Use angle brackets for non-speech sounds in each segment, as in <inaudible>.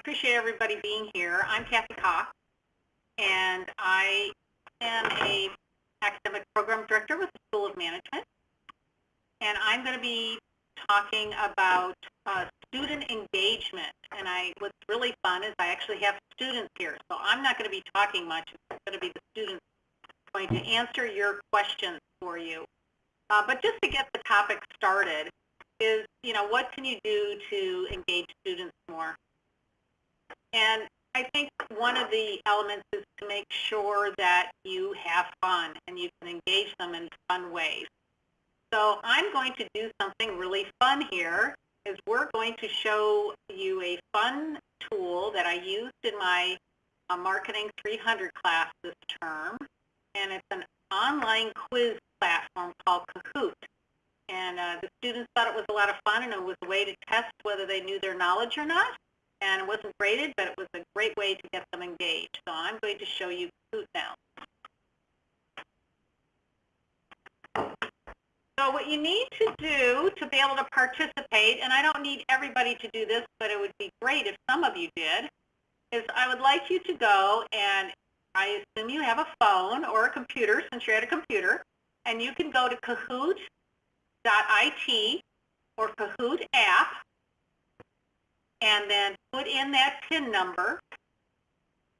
appreciate everybody being here. I'm Kathy Cox, and I am a academic program director with the School of Management. And I'm going to be talking about uh, student engagement. And I, what's really fun is I actually have students here. So I'm not going to be talking much. It's going to be the students going to answer your questions for you. Uh, but just to get the topic started is, you know, what can you do to engage students more? And I think one of the elements is to make sure that you have fun and you can engage them in fun ways. So I'm going to do something really fun here is we're going to show you a fun tool that I used in my uh, Marketing 300 class this term. And it's an online quiz platform called Kahoot. And uh, the students thought it was a lot of fun and it was a way to test whether they knew their knowledge or not. And it wasn't graded, but it was a great way to get them engaged. So I'm going to show you Kahoot now. So what you need to do to be able to participate, and I don't need everybody to do this, but it would be great if some of you did, is I would like you to go and I assume you have a phone or a computer since you're at a computer, and you can go to kahoot.it or Kahoot app and then put in that PIN number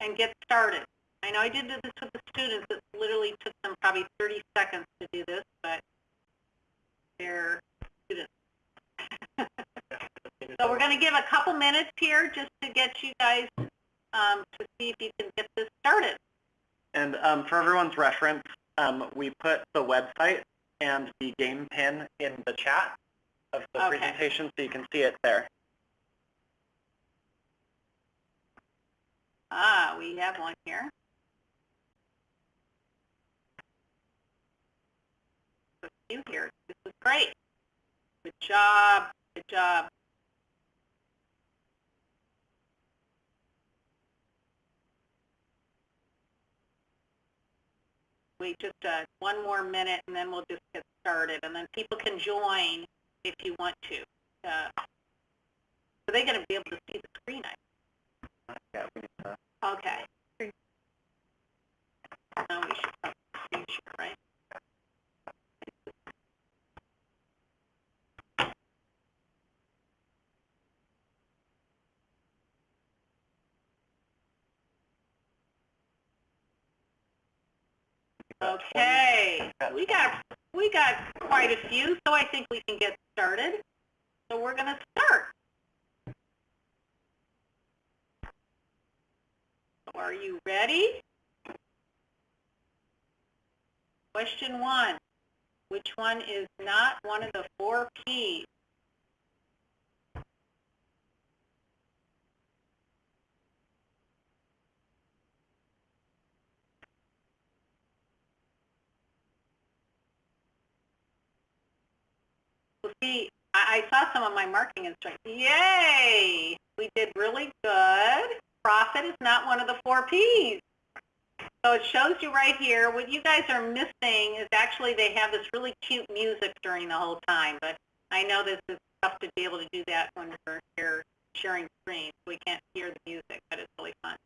and get started. I know I did this with the students. It literally took them probably 30 seconds to do this, but they're students. <laughs> so we're going to give a couple minutes here just to get you guys um, to see if you can get this started. And um, for everyone's reference, um, we put the website and the game pin in the chat of the Okay. presentation so you can see it there. Ah, we have one here. Few here. This is great. Good job. Good job. Wait just uh, one more minute and then we'll just get started. And then people can join if you want to. Uh, so they're going to be able to see the screen, I Yeah, we need Okay. Now we should probably screen share, right? Okay, we got we got quite a few, so I think we can get started. So we're going to start. Are you ready? Question one. Which one is not one of the four Ps? See, I, saw some of my marketing instructions. Yay! We did really good. Profit is not one of the four Ps. So it shows you right here, what you guys are missing is actually they have this really cute music during the whole time, but I know this is tough to be able to do that when we're here sharing screens. We can't hear the music, but it's really fun.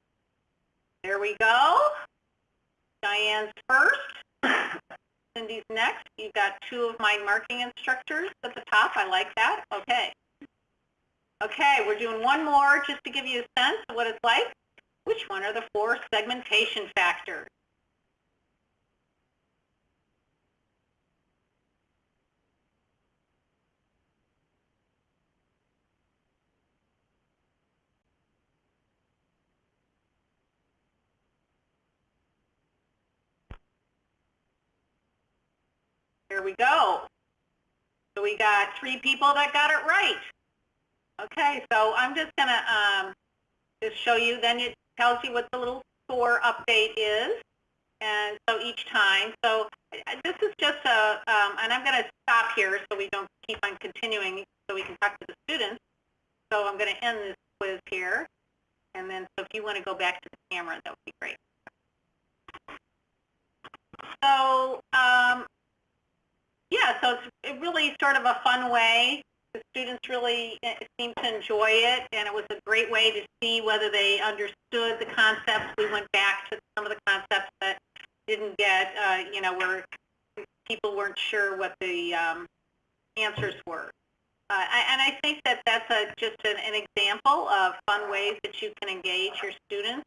There we go. Diane's first. <coughs> Cindy's next. You've got two of my marking instructors at the top. I like that. Okay. Okay, we're doing one more just to give you a sense of what it's like. Which one are the four segmentation factors? Here we go. So we got three people that got it right. Okay, so I'm just going to um, just show you, then it tells you what the little score update is. And so each time, so uh, this is just a, um, and I'm going to stop here so we don't keep on continuing so we can talk to the students. So I'm going to end this quiz here. And then so if you want to go back to the camera, that would be great. So um, yeah, so it's really sort of a fun way to students really eh, seemed to enjoy it, and it was a great way to see whether they understood the concepts. We went back to some of the concepts that didn't get, uh, you know, where people weren't sure what the um, answers were. Uh, and I think that that's a, just an, an example of fun ways that you can engage your students.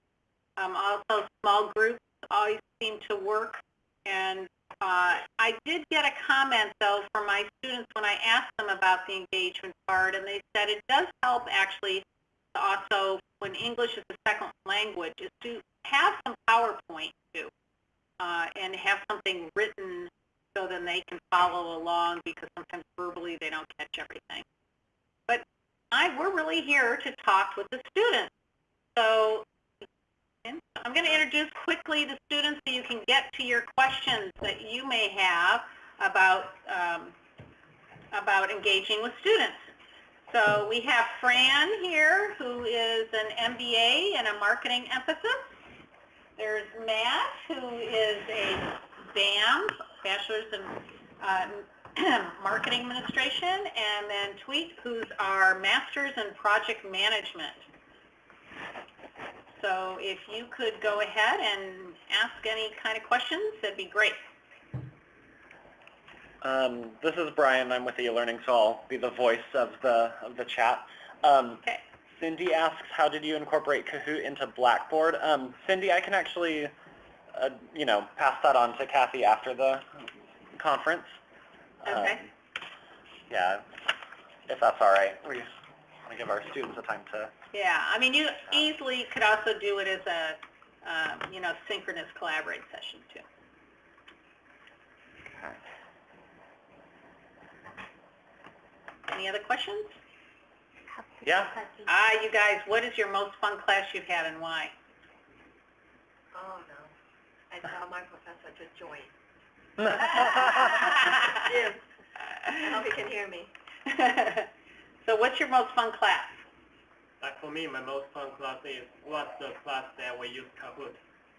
Um, also, small groups always seem to work. And uh, I did get a comment, though, from my students when I asked them about the engagement part, and they said it does help actually also, when English is a second language, is to have some PowerPoint, too, uh, and have something written so then they can follow along because sometimes verbally they don't catch everything. But I, we're really here to talk with the students. So I'm going to introduce quickly the students so you can get to your questions that you may have about, um, about engaging with students. So we have Fran here, who is an MBA and a marketing emphasis. There's Matt, who is a BAM, Bachelor's in uh, <clears throat> Marketing Administration, and then Tweet, who's our Master's in Project Management. So if you could go ahead and ask any kind of questions, that'd be great. Um, this is Brian. I'm with eLearning, so I'll be the voice of the of the chat. Um, Okay. Cindy asks, how did you incorporate Kahoot into Blackboard? Um, Cindy, I can actually, uh, you know, pass that on to Kathy after the conference. Okay. Um, yeah, if that's all right. We want to give our students a time to. Yeah, I mean, you easily could also do it as a, um, you know, synchronous collaborate session too. Any other questions? Yeah. Ah, you guys, what is your most fun class you've had and why? Oh, no. I tell my professor to join. <laughs> Jim. I hope he can hear me. <laughs> So what's your most fun class? Like for me, my most fun class is was the class that we use Kahoot,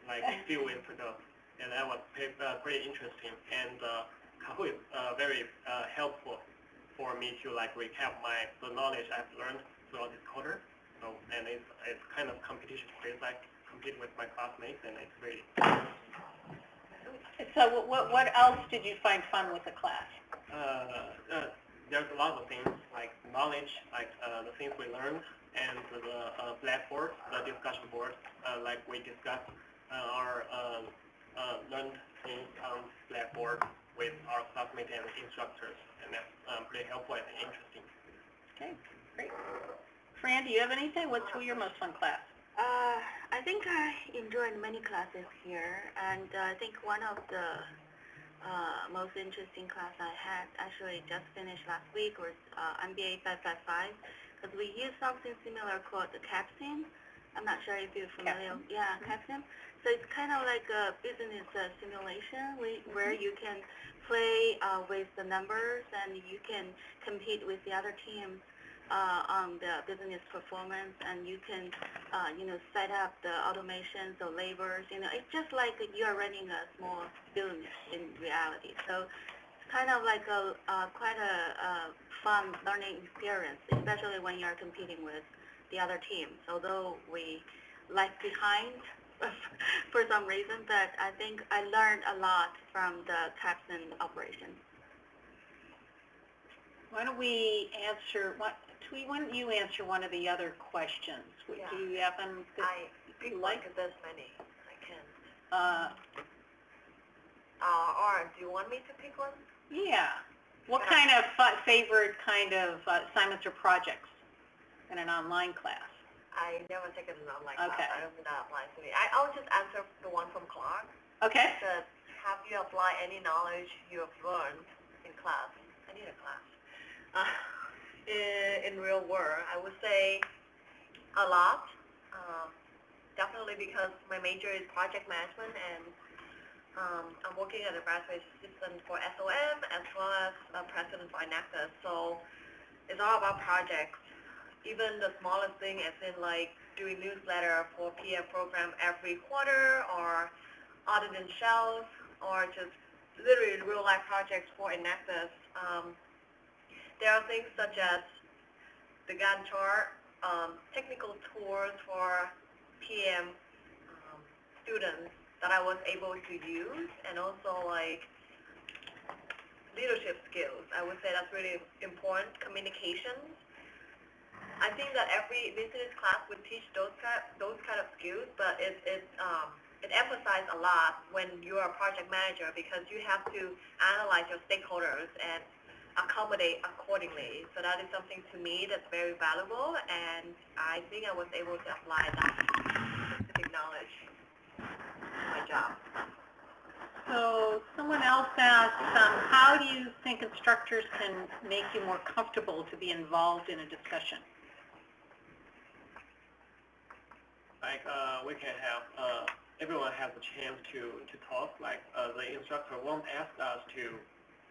like a few weeks ago, and that was pretty, uh, pretty interesting. And uh, Kahoot is uh, very uh, helpful for me to like recap my the knowledge I've learned throughout this quarter. So and it's it's kind of competition quiz, like compete with my classmates, and it's really So what, what else did you find fun with the class? uh, uh, there's a lot of things like knowledge, like uh, the things we learned, and the uh, blackboard, the discussion board, uh, like we discussed uh, our uh, uh, learned things on blackboard with our classmates and instructors, and that's um, pretty helpful and interesting. Okay, great. Fran, do you have anything? What's your most fun class? Uh, I think I enjoyed many classes here, and uh, I think one of the uh, most interesting class I had actually just finished last week was uh, MBA 555, because we use something similar called the CAPSIM. I'm not sure if you're familiar. Yeah, CAPSIM. So it's kind of like a business uh, simulation where you can play uh, with the numbers and you can compete with the other teams uh, on the business performance and you can, uh, you know, set up the automations or labors. You know, it's just like you are running a small business in reality. So it's kind of like a uh, quite a, a fun learning experience, especially when you are competing with the other teams. Although we lag behind <laughs> for some reason, but I think I learned a lot from the CAPSIM operation. Why don't we answer, what, Twee, why don't you answer one of the other questions? What- Do you have them? I you like? like this many. I can. Uh, Uh, or do you want me to pick one? yeah. What kind of fa- favorite kind of uh, assignments or projects in an online class? I never taken an online class. Okay. I don't think that applies to me. I, I'll just answer the one from Clark. Okay. It have you applied any knowledge you have learned in class? I need a class. Uh, in, real world, I would say a lot. Uh, definitely because my major is project management and um, I'm working at a graduate assistant for SOM as well as a president for Enactus. So it's all about projects. Even the smallest thing as in like doing newsletter for PF program every quarter or auditing shelves or just literally real life projects for Enactus. Um, there are things such as the Gantt chart, um, technical tools for PM um, students that I was able to use, and also like leadership skills. I would say that's really important. Communication. I think that every business class would teach those kind those kind of skills, but it it um, it emphasizes a lot when you are a project manager because you have to analyze your stakeholders and accommodate accordingly. So that is something to me that's very valuable, and I think I was able to apply that specific knowledge to my job. So someone else asked, um, how do you think instructors can make you more comfortable to be involved in a discussion? like uh, we can have uh, everyone has a chance to to talk. Like uh, the instructor won't ask us to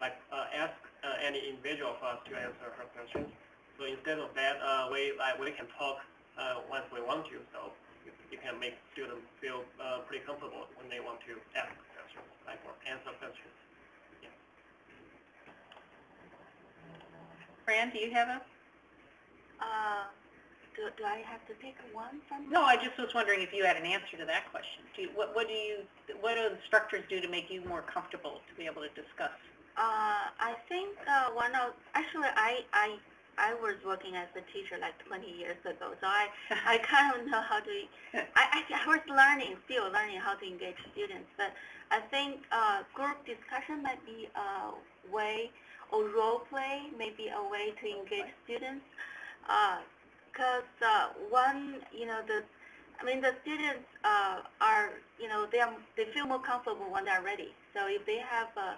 like uh, ask any individual of us to answer her questions. So instead of that, uh, we like we can talk uh, once we want to. So you, you can make students feel uh, pretty comfortable when they want to ask questions, like or answer questions. Fran, do you have a? Uh, do, do I have to pick one from? No, I just was wondering if you had an answer to that question. Do you, what, what do you, what do instructors do to make you more comfortable to be able to discuss? Uh, I think uh, one of actually I I I was working as a teacher like 20 years ago, so I I <laughs> kind of know how to. I, I I was learning, still learning how to engage students, but I think uh, group discussion might be a way, or role play may be a way to engage students, because uh, one you know the. I mean, the students uh, are, you know, they are, they feel more comfortable when they're ready. So if they have a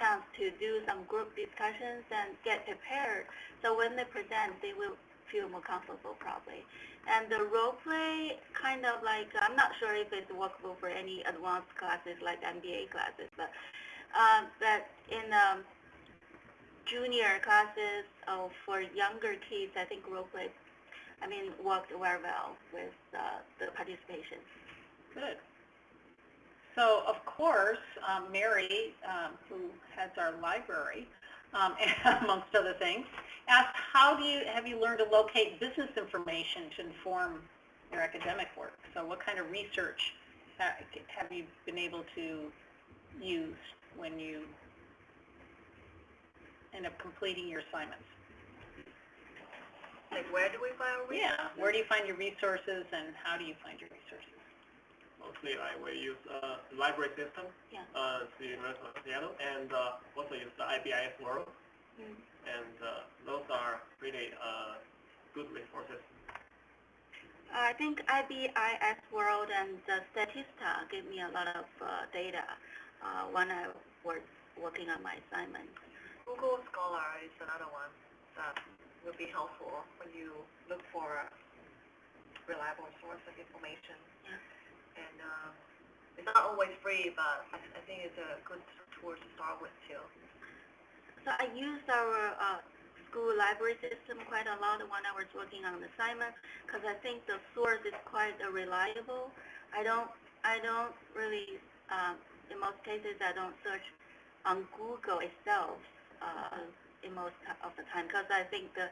chance to do some group discussions and get prepared. So when they present, they will feel more comfortable probably. And the role play kind of like, I'm not sure if it's workable for any advanced classes like MBA classes, but, um, but in um, junior classes or for younger kids, I think role play, I mean, worked very well with uh, the participation. Good. So, of course, um, Mary, um, who heads our library, um, <laughs> amongst other things, asked, how do you, have you learned to locate business information to inform your academic work? So what kind of research ha- have you been able to use when you end up completing your assignments? Like, where do we find our Yeah, where do you find your resources and how do you find your resources? Mostly, like we use uh, library system, Yeah. uh, the University of Seattle, and uh, also use the IBIS World, Mm. and uh, those are really uh, good resources. I think IBIS World and uh, Statista gave me a lot of uh, data uh, when I was working on my assignment. Google Scholar is another one that would be helpful when you look for reliable source of information. Yeah. And uh, it's not always free, but I, I think it's a good tool to start with too. So I used our uh, school library system quite a lot when I was working on assignment because I think the source is quite reliable. I don't, I don't really, um, in most cases, I don't search on Google itself uh, in most of the time because I think the,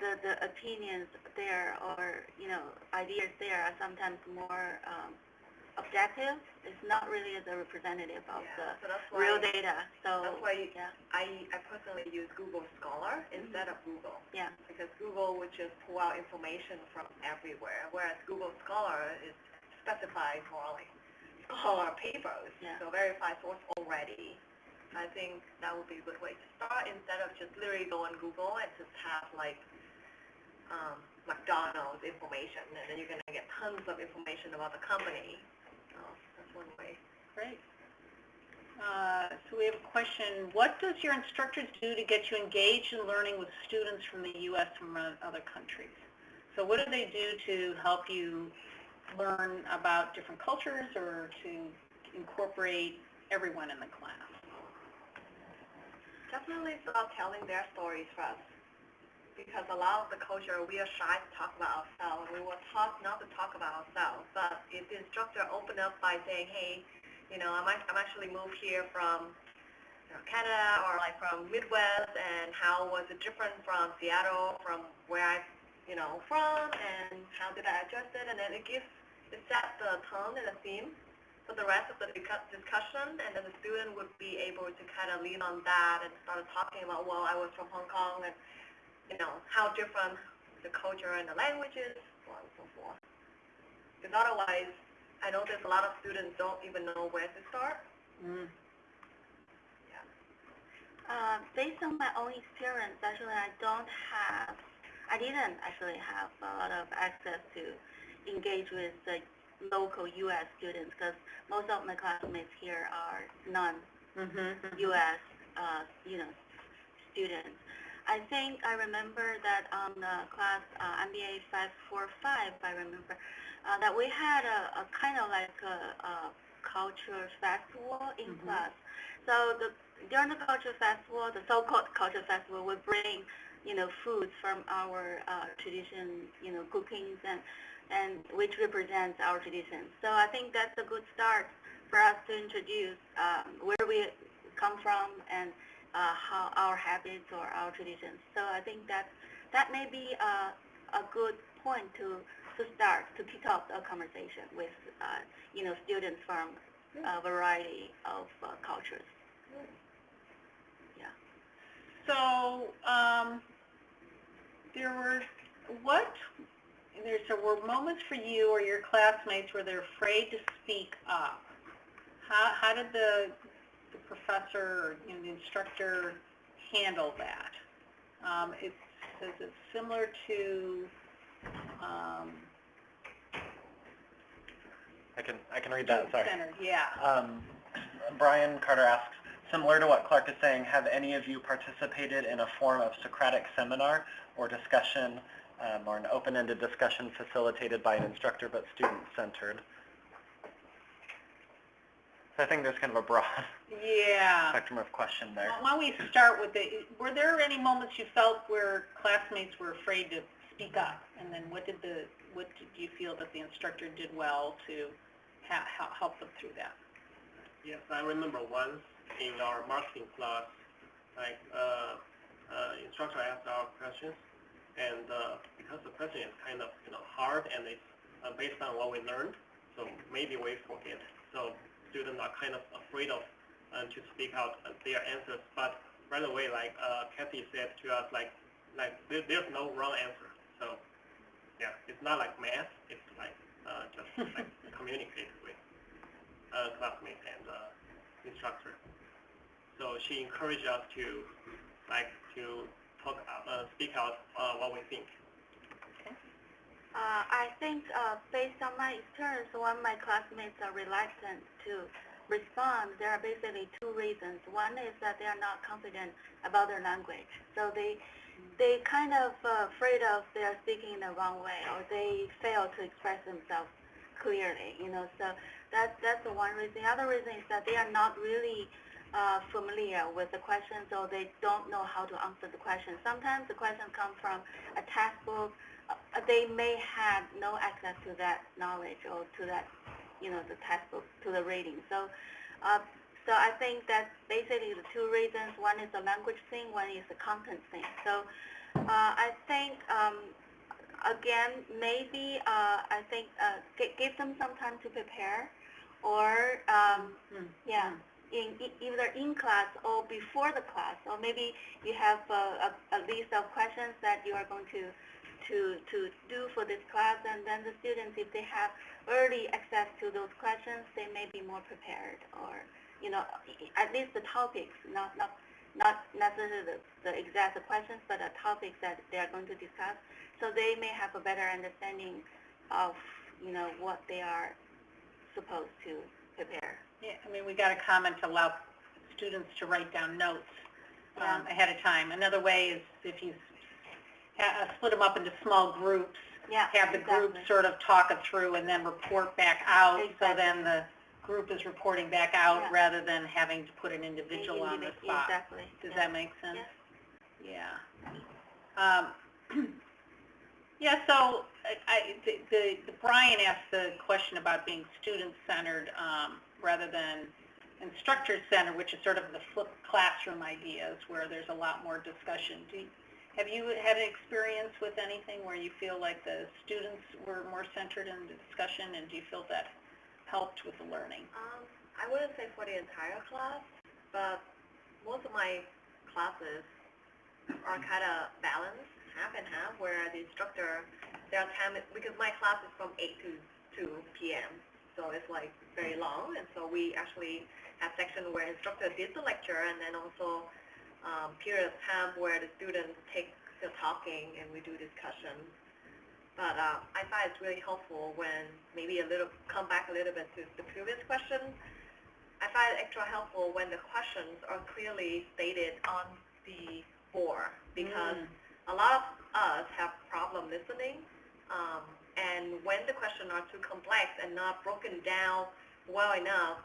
the, the opinions there or, you know, ideas there are sometimes more um, objective. It's not really the representative of Yeah, so the that's real data. So, that's why yeah, I, I personally use Google Scholar instead of Google. yeah. Because Google would just pull out information from everywhere, whereas Google Scholar is specified for like scholar papers. Yeah. So verified source already. I think that would be a good way to start instead of just literally go on Google and just have like um, McDonald's information and then you're going to get tons of information about the company. So that's one way. Great. Uh, So we have a question, what does your instructors do to get you engaged in learning with students from the U.S. and from other countries? So what do they do to help you learn about different cultures or to incorporate everyone in the class? Definitely start telling their stories first. Because a lot of the culture, we are shy to talk about ourselves. We were taught not to talk about ourselves. But if the instructor opened up by saying, hey, you know, I'm, I'm actually moved here from you know, Canada or like from Midwest, and how was it different from Seattle, from where I, you know, from, and how did I adjust it, and then it gives, it sets the tone and the theme for the rest of the discussion, and then the student would be able to kind of lean on that and start talking about, well, I was from Hong Kong, and, you know, how different the culture and the language is, so on and so forth. Because otherwise, I know there's a lot of students don't even know where to start. Mm. Uh, based on my own experience, actually, I don't have, I didn't actually have a lot of access to engage with the local U.S. students because most of my classmates here are non-U.S. Mm-hmm. uh, you know, students. I think I remember that on the class uh, MBA 545, I remember uh, that we had a, a kind of like a, a culture festival in Mhm. class. So the during the culture festival, the so-called culture festival, we bring you know foods from our uh, tradition, you know cookings and and which represents our traditions. So I think that's a good start for us to introduce um, where we come from and uh, how our habits or our traditions. So I think that that may be a, a good point to to start to kick off a conversation with uh, you know students from a variety of uh, cultures. So, um, there were, what, there so were moments for you or your classmates where they're afraid to speak up. How, how did the, the professor or, you know, the instructor handle that? Um, it says it's similar to, um, I can, I can read that, sorry. center, yeah. Um, Brian Carter asks, similar to what Clark is saying, have any of you participated in a form of Socratic seminar or discussion um, or an open-ended discussion facilitated by an instructor but student-centered? So I think there's kind of a broad Yeah. spectrum of question there. Why don't we start with the, were there any moments you felt where classmates were afraid to speak up? And then what did the, what did you feel that the instructor did well to ha- ha- help them through that? Yes, I remember once in our marketing class, like, uh, uh, instructor asked our questions, and, uh, because the question is kind of, you know, hard and it's uh, based on what we learned, so maybe we forget. So students are kind of afraid of, uh, to speak out their answers, but right away, like, uh, Kathy said to us, like, like, there, there's no wrong answer. So, yeah, it's not like math, it's like, uh, just like <laughs> communicate with, uh, classmate and, uh, instructor. So she encouraged us to, like, to talk, uh, speak out, uh, what we think. Uh, I think uh, based on my experience, when my classmates are reluctant to respond, there are basically two reasons. One is that they are not confident about their language, so they they kind of uh, afraid of they are speaking in the wrong way, or they fail to express themselves clearly. You know, so that's that's the one reason. The other reason is that they are not really uh, familiar with the questions, or they don't know how to answer the question. Sometimes the questions come from a textbook they may have no access to that knowledge or to that, you know, the textbook, to the reading. So, uh, so I think that's basically the two reasons. One is the language thing, one is the content thing. So, uh, I think, um, again, maybe, uh, I think, uh, gi- give them some time to prepare or, um, Hmm. yeah, in, either in class or before the class, or maybe you have a, a, a list of questions that you are going to to, to do for this class, and then the students, if they have early access to those questions, they may be more prepared, or, you know, at least the topics, not, not, not necessarily the, the exact questions, but the topics that they are going to discuss, so they may have a better understanding of, you know, what they are supposed to prepare. Yeah, I mean, we got a comment to allow students to write down notes um, ahead of time. Another way is if you uh, split them up into small groups, Yeah, have the group exactly. sort of talk it through and then report back out, so Exactly. then the group is reporting back out Yeah. rather than having to put an individual on the spot. Exactly. Does yeah. that make sense? Yeah. Um, <clears throat> Yeah, so I- I, the- the, the Brian asked the question about being student-centered um, rather than instructor-centered, which is sort of the flipped classroom ideas, where there's a lot more discussion. Do you, have you had an experience with anything where you feel like the students were more centered in the discussion, and do you feel that helped with the learning? Um, I wouldn't say for the entire class, but most of my classes are kind of balanced, half and half, where the instructor, their time, is- because my class is from 8 to 2 p.m., so it's like very long, and so we actually have section where instructor did the lecture, and then also um, period of time where the students take the talking and we do discussion. But uh, I find it's really helpful when maybe a little, come back a little bit to the previous question. I find it extra helpful when the questions are clearly stated on the board because Mm. a lot of us have problem listening. Um, and when the questions are too complex and not broken down well enough,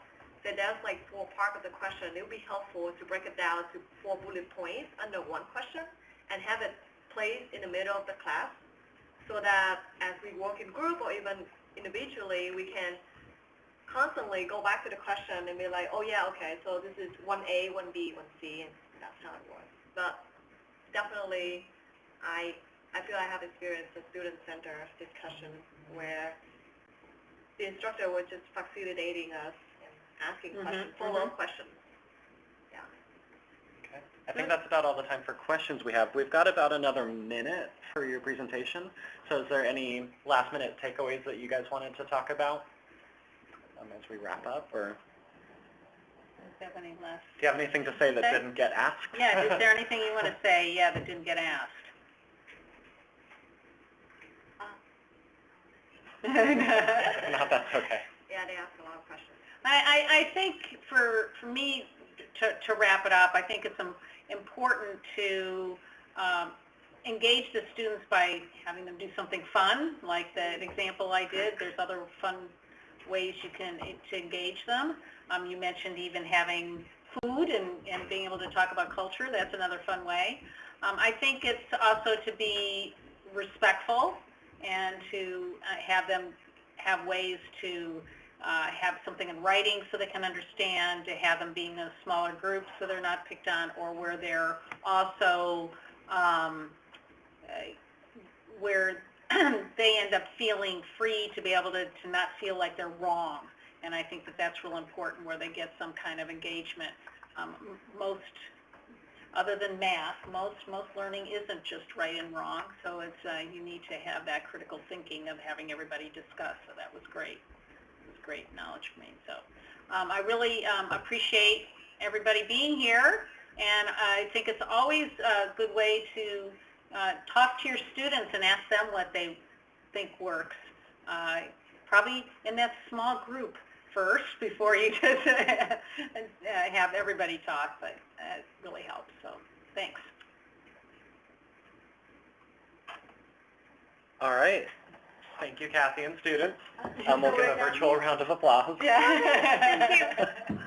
then there's like four parts of the question. It would be helpful to break it down to four bullet points under one question and have it placed in the middle of the class so that as we work in group or even individually, we can constantly go back to the question and be like, oh yeah, okay, so this is 1A, 1B, 1C, and that's how it works. But definitely, I, I feel I have experienced a student-centered discussion where the instructor was just facilitating us asking Mhm, questions, follow-up questions. Yeah. Okay. I think that's about all the time for questions we have. We've got about another minute for your presentation. So is there any last minute takeaways that you guys wanted to talk about um, as we wrap up or Do you have any last? do you have anything to say that Okay. didn't get asked? Yeah, is there anything you want to say, yeah, that didn't get asked? If <laughs> not, that's okay. Yeah, they asked a lot of questions. I, I, think for, for me, to, to wrap it up, I think it's important to um, engage the students by having them do something fun, like the example I did. There's other fun ways you can to engage them. Um, you mentioned even having food and, and being able to talk about culture. That's another fun way. Um, I think it's also to be respectful and to uh, have them have ways to uh, have something in writing so they can understand, to have them being in smaller groups so they're not picked on, or where they're also, um, uh, where <clears throat> they end up feeling free to be able to, to not feel like they're wrong. And I think that that's real important, where they get some kind of engagement. Um, most, other than math, most, most learning isn't just right and wrong, so it's, uh, you need to have that critical thinking of having everybody discuss, so that was great great knowledge for me. So um, I really um, appreciate everybody being here, and I think it's always a good way to uh, talk to your students and ask them what they think works. Uh, probably in that small group first before you <laughs> just uh, have everybody talk, but it really helps. So thanks. All right. Thank you, Kathy and students. Um, we'll give a virtual round of applause. Yeah. <laughs> Thank you.